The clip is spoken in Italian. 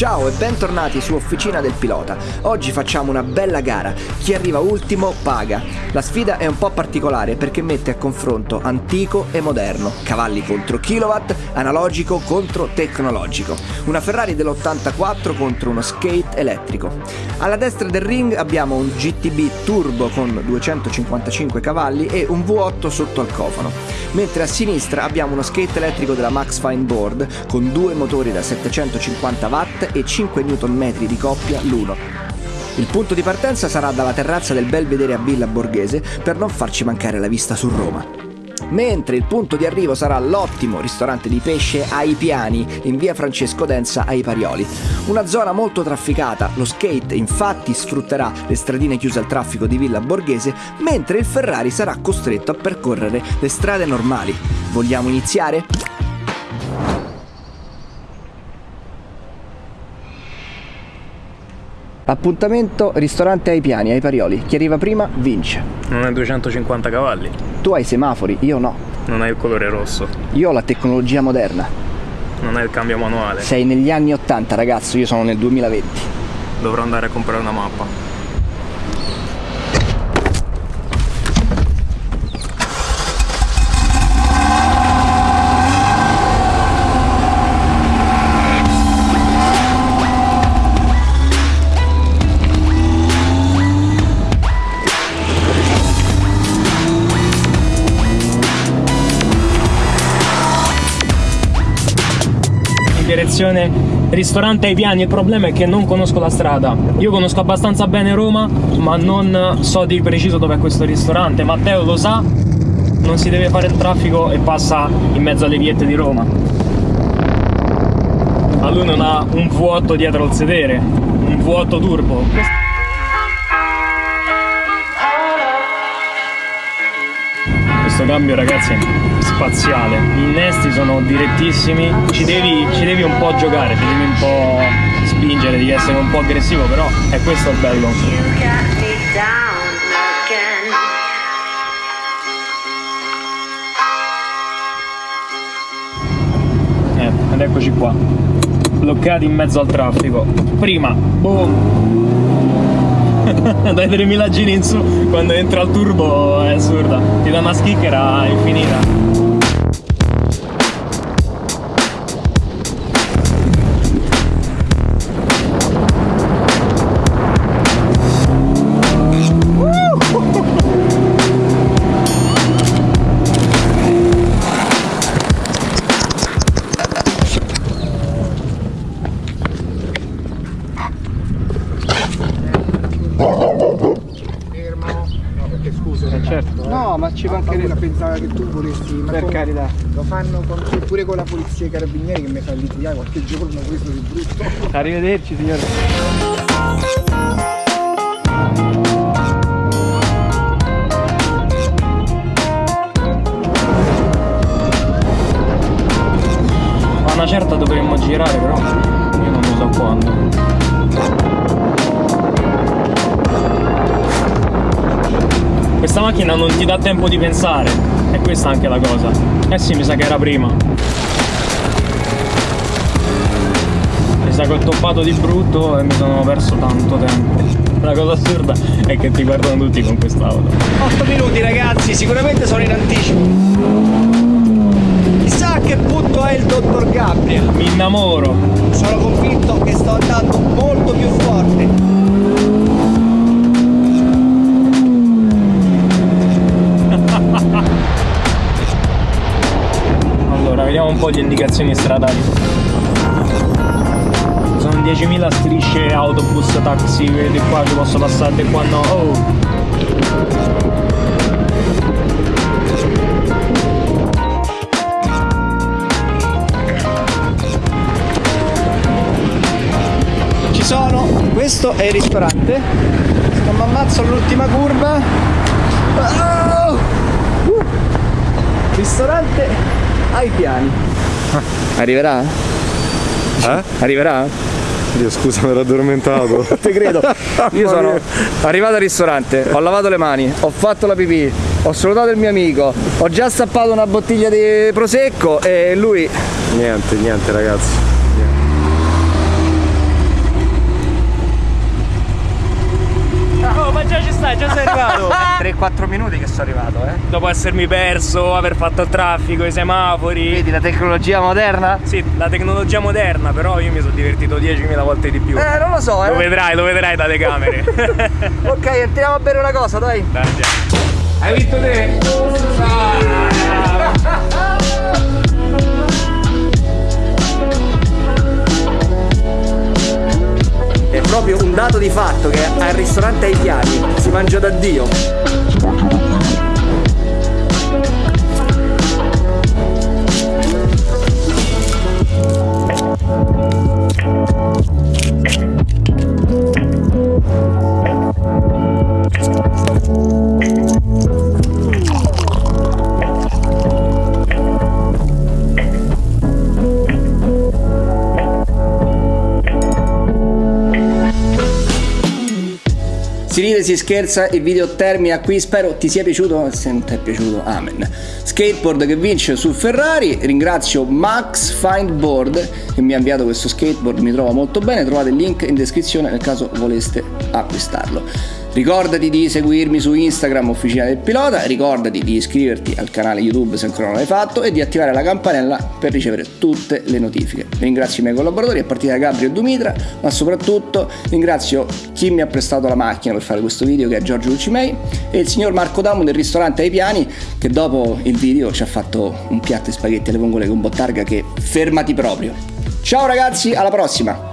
Tchau. Ciao e bentornati su Officina del Pilota. Oggi facciamo una bella gara. Chi arriva ultimo paga. La sfida è un po' particolare perché mette a confronto antico e moderno, cavalli contro kilowatt, analogico contro tecnologico. Una Ferrari dell'84 contro uno skate elettrico. Alla destra del ring abbiamo un GTB turbo con 255 cavalli e un V8 sotto al cofano, mentre a sinistra abbiamo uno skate elettrico della Max Fine Board con due motori da 750 watt e 5 Nm di coppia l'uno. Il punto di partenza sarà dalla terrazza del Belvedere a Villa Borghese per non farci mancare la vista su Roma. Mentre il punto di arrivo sarà l'ottimo ristorante di pesce ai piani in via Francesco Densa ai Parioli. Una zona molto trafficata, lo skate infatti sfrutterà le stradine chiuse al traffico di Villa Borghese, mentre il Ferrari sarà costretto a percorrere le strade normali. Vogliamo iniziare? Appuntamento ristorante ai piani, ai Parioli. Chi arriva prima vince. Non hai 250 cavalli, Tu hai i semafori, io no. non hai il colore rosso, Io ho la tecnologia moderna. non hai il cambio manuale. Sei negli anni 80 ragazzo, io sono nel 2020. Dovrò andare a comprare una mappa. Direzione ristorante ai piani, il problema è che non conosco la strada. Io conosco abbastanza bene Roma, ma non so di preciso dov'è questo ristorante. Matteo lo sa, non si deve fare il traffico e passa in mezzo alle viette di Roma. Ma lui non ha un V8 dietro il sedere, un V8 turbo. Questo cambio ragazzi è spaziale, gli innesti sono direttissimi, ci devi, ci devi un po' giocare, ci devi un po' spingere, devi essere un po' aggressivo, però è questo il bello. Eh, ed eccoci qua, bloccati in mezzo al traffico. Prima, boom! Dai 3000 giri in su, quando entra il turbo è assurda, ti dà una schicchera infinita. Ma ci mancherebbe. pensava che tu volessi. Ma Per carità. Lo fanno con- pure con la polizia e i carabinieri che mi fa litigare qualche giorno questo di brutto. Arrivederci signore. A una certa dovremmo girare però io non lo so quando. Questa macchina non ti dà tempo di pensare, e questa è anche la cosa. Eh sì, mi sa che era prima. Mi sa che ho toppato di brutto e mi sono perso tanto tempo. La cosa assurda è che ti guardano tutti con quest'auto. 8 minuti ragazzi, sicuramente sono in anticipo. Chissà a che punto è il dottor Gabriel. Mi innamoro. Sono convinto che sto andando molto più forte. Vediamo un po' di indicazioni stradali. Sono 10.000 strisce autobus, taxi, di qua ci posso passare, qua no. Oh. Ci sono, questo è il ristorante. Sto mi ammazzo all'ultima curva. Oh! Uh! Ristorante ai piani. Arriverà? Eh? Arriverà? Dio scusa, mi ero addormentato. Te credo. Io sono arrivato al ristorante, ho lavato le mani, ho fatto la pipì, ho salutato il mio amico, ho già stappato una bottiglia di prosecco e lui niente, niente ragazzi. Stai? Già sei arrivato? 3-4 minuti che sono arrivato, eh. Dopo essermi perso, aver fatto il traffico, i semafori. Vedi la tecnologia moderna? Sì, la tecnologia moderna, però io mi sono divertito 10.000 volte di più. Eh, non lo so, Lo eh. vedrai, lo vedrai dalle camere. Ok, entriamo a bere una cosa, dai. Dai, andiamo. Hai vinto te? Proprio un dato di fatto che al ristorante ai piani si mangia da Dio. Si scherza, il video termina qui. Spero ti sia piaciuto. Se non ti è piaciuto, amen. Skateboard che vince su Ferrari. Ringrazio Max Findboard che mi ha inviato questo skateboard. Mi trova molto bene. Trovate il link in descrizione nel caso voleste acquistarlo. Ricordati di seguirmi su Instagram Officina del Pilota, ricordati di iscriverti al canale YouTube se ancora non l'hai fatto e di attivare la campanella per ricevere tutte le notifiche. Ringrazio i miei collaboratori a partire da Gabri e Dumitra, ma soprattutto ringrazio chi mi ha prestato la macchina per fare questo video che è Giorgio Lucimei e il signor Marco Damu del ristorante ai piani che dopo il video ci ha fatto un piatto di spaghetti alle vongole con bottarga che fermati proprio. Ciao ragazzi, alla prossima!